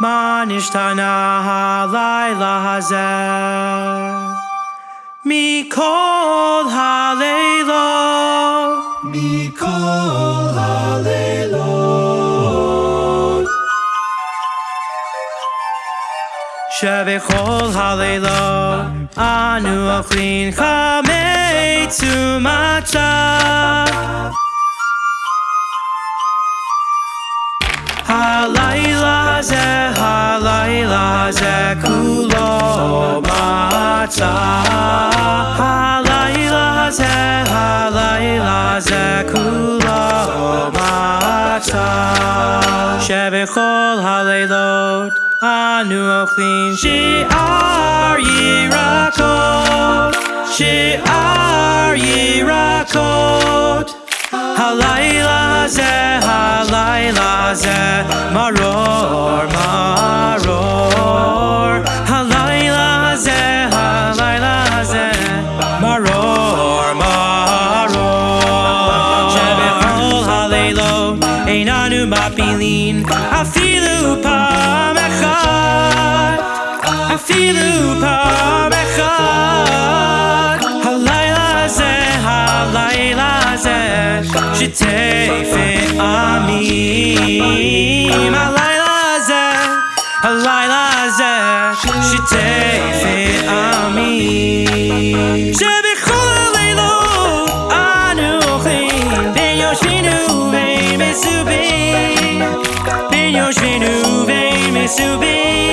מה נשתנה הלילה הזה מכל הלילות מכל הלילות שבכל הלילות אנו אוכלים חמץ ומצה הלילה זה כולו מצה הלילה זה, הלילה זה כולו מצה שבכל הלילות אנו אוכלים שאר ירקות שאר ירקות הלילה זה, הלילה זה מרור, מרור הלילות אין אנו מפילים אפילו פעם אחת אפילו פעם אחת הלילה זה, הלילה זה שתפת עמים הלילה זה, הלילה זה שתפת to be.